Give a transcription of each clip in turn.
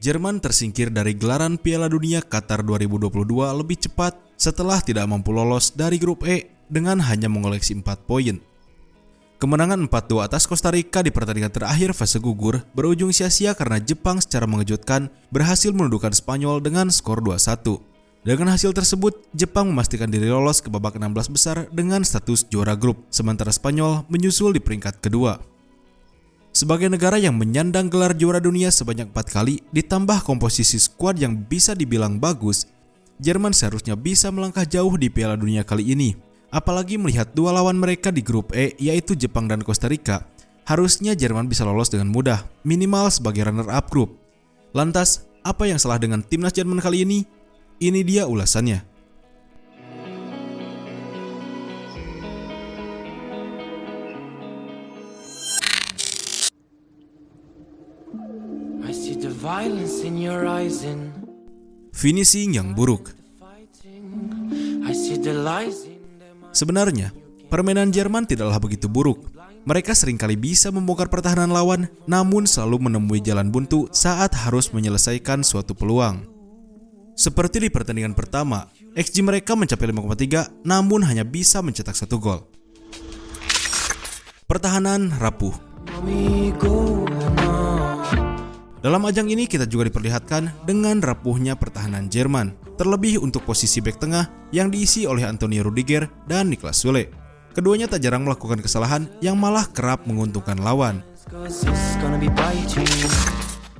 Jerman tersingkir dari gelaran Piala Dunia Qatar 2022 lebih cepat setelah tidak mampu lolos dari grup E dengan hanya mengoleksi 4 poin. Kemenangan 4-2 atas Costa Rica di pertandingan terakhir fase gugur berujung sia-sia karena Jepang secara mengejutkan berhasil menundukkan Spanyol dengan skor 2-1. Dengan hasil tersebut, Jepang memastikan diri lolos ke babak 16 besar dengan status juara grup, sementara Spanyol menyusul di peringkat kedua. Sebagai negara yang menyandang gelar juara dunia sebanyak 4 kali, ditambah komposisi skuad yang bisa dibilang bagus, Jerman seharusnya bisa melangkah jauh di Piala Dunia kali ini. Apalagi melihat dua lawan mereka di grup E yaitu Jepang dan Costa Rica, harusnya Jerman bisa lolos dengan mudah, minimal sebagai runner-up grup. Lantas, apa yang salah dengan timnas Jerman kali ini? Ini dia ulasannya. Finishing yang buruk. Sebenarnya, permainan Jerman tidaklah begitu buruk. Mereka sering kali bisa membongkar pertahanan lawan, namun selalu menemui jalan buntu saat harus menyelesaikan suatu peluang. Seperti di pertandingan pertama, XG mereka mencapai 5,3 namun hanya bisa mencetak satu gol. Pertahanan rapuh. Dalam ajang ini kita juga diperlihatkan dengan rapuhnya pertahanan Jerman, terlebih untuk posisi bek tengah yang diisi oleh Antonio Rudiger dan Niklas Sule. Keduanya tak jarang melakukan kesalahan yang malah kerap menguntungkan lawan.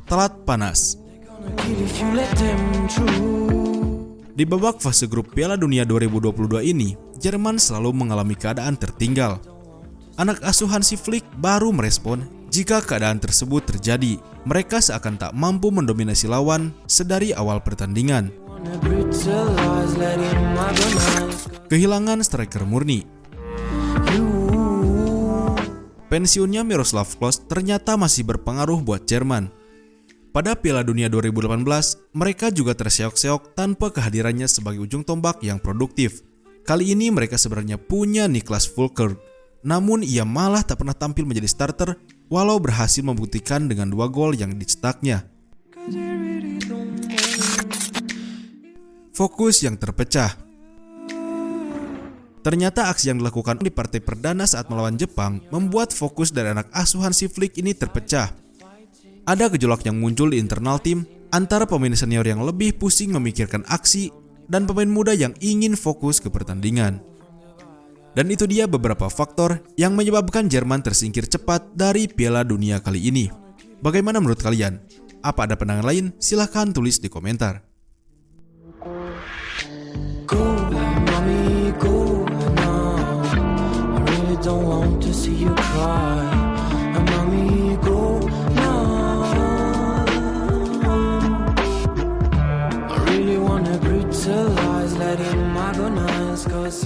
Telat panas. Di babak fase grup Piala Dunia 2022 ini, Jerman selalu mengalami keadaan tertinggal. Anak asuhan si Flick baru merespon jika keadaan tersebut terjadi. Mereka seakan tak mampu mendominasi lawan sedari awal pertandingan. Kehilangan striker murni. Pensiunnya Miroslav Klose ternyata masih berpengaruh buat Jerman. Pada Piala Dunia 2018, mereka juga terseok-seok tanpa kehadirannya sebagai ujung tombak yang produktif. Kali ini mereka sebenarnya punya Niklas Fulker, namun ia malah tak pernah tampil menjadi starter walau berhasil membuktikan dengan dua gol yang dicetaknya. Fokus yang terpecah. Ternyata aksi yang dilakukan di partai perdana saat melawan Jepang membuat fokus dari anak asuhan si Flick ini terpecah. Ada gejolak yang muncul di internal tim antara pemain senior yang lebih pusing memikirkan aksi dan pemain muda yang ingin fokus ke pertandingan. Dan itu dia beberapa faktor yang menyebabkan Jerman tersingkir cepat dari Piala Dunia kali ini. Bagaimana menurut kalian? Apa ada pandangan lain? Silahkan tulis di komentar.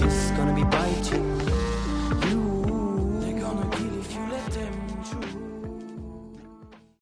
It's gonna be biting.